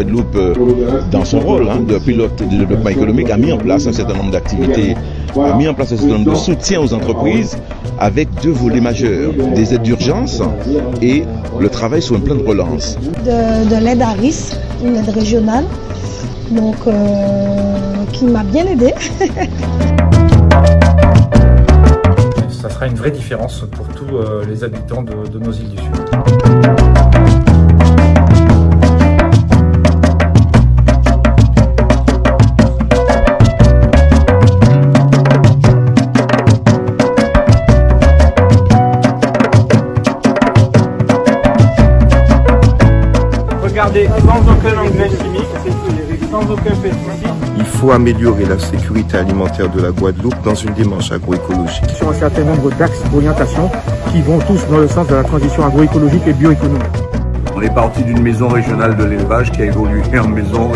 Guadeloupe, euh, dans son rôle hein, de pilote de développement économique, a mis en place un certain nombre d'activités, a mis en place un certain nombre de soutiens aux entreprises avec deux volets majeurs, des aides d'urgence et le travail sur un plan de relance. De, de l'aide à risque, une aide régionale, donc euh, qui m'a bien aidé. Ça sera une vraie différence pour tous euh, les habitants de, de nos îles du Sud. Sans aucun engrais chimique, sans aucun pesticide. Il faut améliorer la sécurité alimentaire de la Guadeloupe dans une démarche agroécologique. Sur un certain nombre d'axes d'orientation qui vont tous dans le sens de la transition agroécologique et bioéconomique. On est parti d'une maison régionale de l'élevage qui a évolué en maison,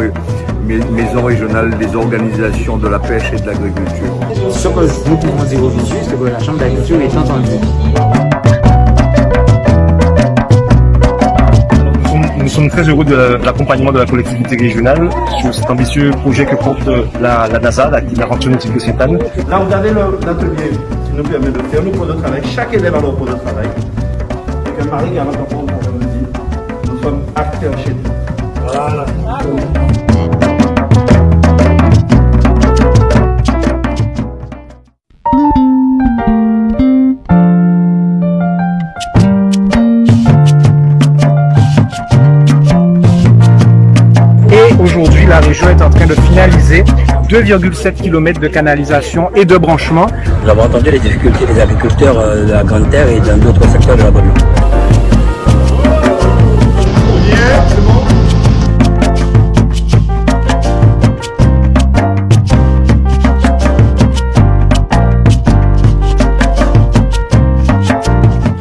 maison régionale des organisations de la pêche et de l'agriculture. Ce que nous pouvons dire aujourd'hui, c'est que la Chambre d'agriculture est entendue. Sommes très heureux de l'accompagnement de la collectivité régionale sur cet ambitieux projet que porte la, la NASA, l'aventure nautique de Sainte-Anne. Là, vous avez l'atelier qui nous permet de faire nos cours de travail. Chaque élève a leur cours de travail. Et que Marie comprendre, on me dit, nous sommes acteurs chez nous. Voilà. La région est en train de finaliser 2,7 km de canalisation et de branchement. Nous avons entendu les difficultés des agriculteurs de la Grande Terre et dans d'autres secteurs de la Guadeloupe.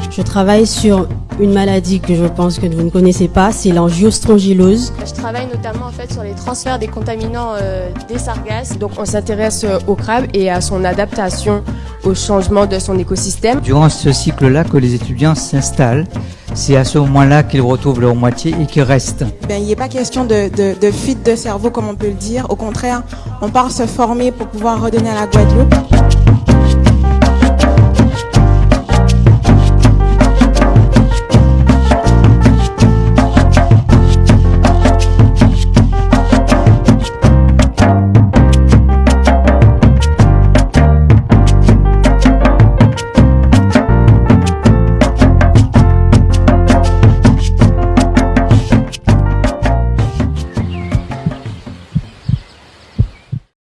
Je travaille sur une maladie que je pense que vous ne connaissez pas, c'est l'angiostrongylose. Je travaille notamment en fait sur les transferts des contaminants euh, des sargasses. Donc on s'intéresse euh, au crabe et à son adaptation au changement de son écosystème. Durant ce cycle-là que les étudiants s'installent, c'est à ce moment-là qu'ils retrouvent leur moitié et qu'ils restent. Ben, il n'est pas question de, de, de fuite de cerveau comme on peut le dire. Au contraire, on part se former pour pouvoir redonner à la Guadeloupe.